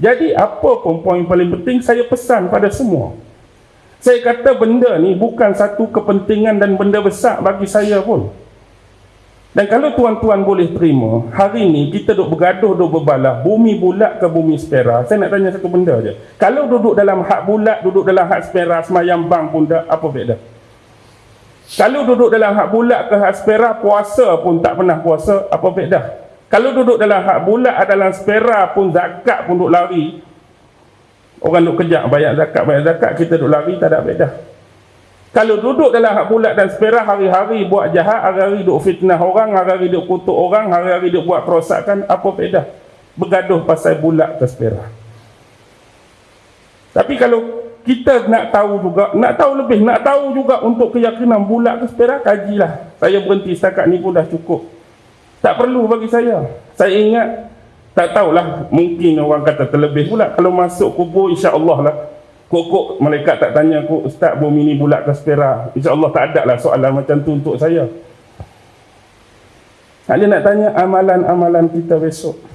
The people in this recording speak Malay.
Jadi apa pun poin paling penting saya pesan pada semua. Saya kata benda ni bukan satu kepentingan dan benda besar bagi saya pun. Dan kalau tuan-tuan boleh terima, hari ni kita duk bergaduh, duk berbalah, bumi bulat ke bumi spera. Saya nak tanya satu benda je. Kalau duduk dalam hak bulat, duduk dalam hak spera, semayang bang pun tak, apa beda? Kalau duduk dalam hak bulat ke hak spera, puasa pun tak pernah puasa, apa beda? Kalau duduk dalam hak bulat dalam spera pun zakat pun duk lari. Orang duk kejap bayar zakat, bayar zakat, kita duk lari tak ada beda. Kalau duduk dalam hak bulat dan spera hari-hari buat jahat, hari-hari duk fitnah orang, hari-hari duk kutuk orang, hari-hari duk buat kerosakan, apa beda? Bergaduh pasal bulat ke spera. Tapi kalau kita nak tahu juga, nak tahu lebih, nak tahu juga untuk keyakinan bulat ke spera, kajilah. Saya berhenti setakat ni pun dah cukup. Tak perlu bagi saya. Saya ingat, tak tahulah, mungkin orang kata terlebih pula. Kalau masuk kubur, insya-Allah lah. Kok-kok malaikat tak tanya aku, Ustaz bumi ni bulat ke spera? InsyaAllah tak ada lah soalan macam tu untuk saya. Dia nak tanya amalan-amalan kita besok.